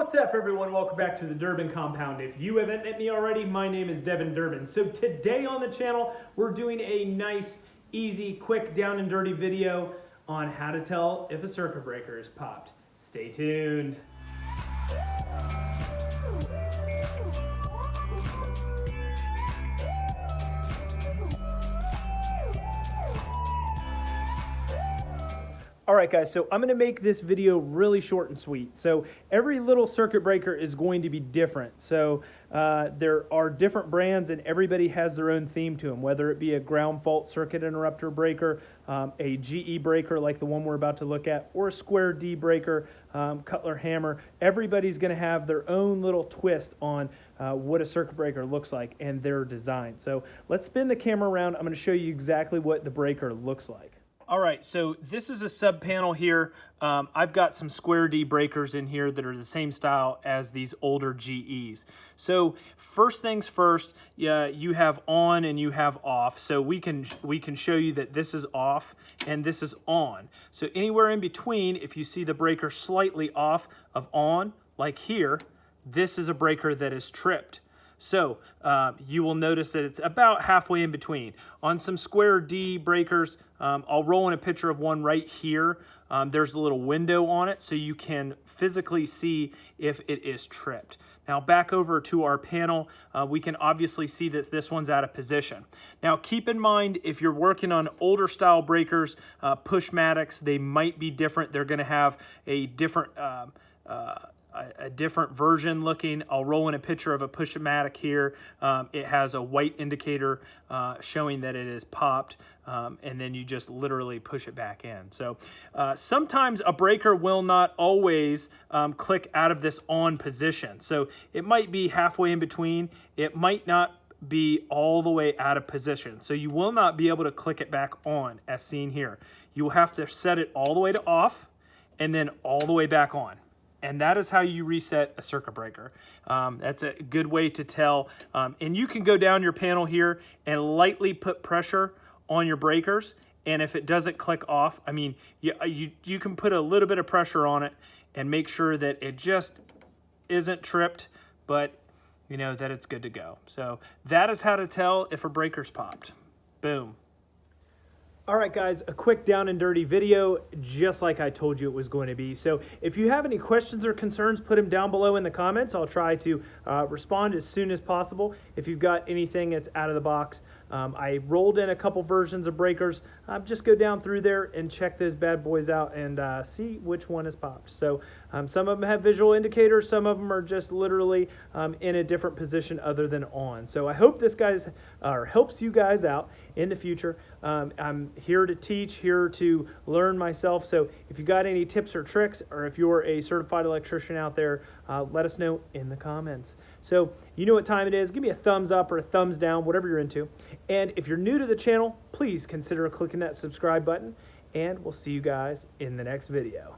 What's up, everyone? Welcome back to the Durbin Compound. If you haven't met me already, my name is Devin Durbin. So today on the channel, we're doing a nice, easy, quick, down and dirty video on how to tell if a circuit breaker is popped. Stay tuned. All right, guys, so I'm gonna make this video really short and sweet. So every little circuit breaker is going to be different. So uh, there are different brands and everybody has their own theme to them, whether it be a ground fault circuit interrupter breaker, um, a GE breaker like the one we're about to look at, or a square D breaker, um, Cutler hammer. Everybody's gonna have their own little twist on uh, what a circuit breaker looks like and their design. So let's spin the camera around. I'm gonna show you exactly what the breaker looks like. All right, so this is a sub panel here. Um, I've got some square D breakers in here that are the same style as these older GEs. So first things first, yeah, you have on and you have off. So we can we can show you that this is off and this is on. So anywhere in between, if you see the breaker slightly off of on, like here, this is a breaker that is tripped. So uh, you will notice that it's about halfway in between. On some square D breakers, um, I'll roll in a picture of one right here. Um, there's a little window on it so you can physically see if it is tripped. Now back over to our panel, uh, we can obviously see that this one's out of position. Now keep in mind, if you're working on older style breakers, uh, Pushmatics, they might be different. They're gonna have a different um, uh, different version looking. I'll roll in a picture of a Pushmatic here. Um, it has a white indicator uh, showing that it is popped, um, and then you just literally push it back in. So uh, sometimes a breaker will not always um, click out of this on position. So it might be halfway in between. It might not be all the way out of position. So you will not be able to click it back on as seen here. You will have to set it all the way to off and then all the way back on and that is how you reset a circuit breaker. Um, that's a good way to tell. Um, and you can go down your panel here and lightly put pressure on your breakers. And if it doesn't click off, I mean, you, you, you can put a little bit of pressure on it and make sure that it just isn't tripped, but you know, that it's good to go. So that is how to tell if a breaker's popped. Boom. All right, guys, a quick down and dirty video, just like I told you it was going to be. So if you have any questions or concerns, put them down below in the comments. I'll try to uh, respond as soon as possible. If you've got anything that's out of the box, um, I rolled in a couple versions of breakers. Um, just go down through there and check those bad boys out and uh, see which one is popped. So um, some of them have visual indicators. Some of them are just literally um, in a different position other than on. So I hope this guys uh, helps you guys out in the future. Um, I'm here to teach, here to learn myself. So if you got any tips or tricks, or if you're a certified electrician out there, uh, let us know in the comments. So you know what time it is. Give me a thumbs up or a thumbs down, whatever you're into. And if you're new to the channel, please consider clicking that subscribe button. And we'll see you guys in the next video.